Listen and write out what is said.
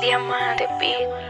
Diamante pico.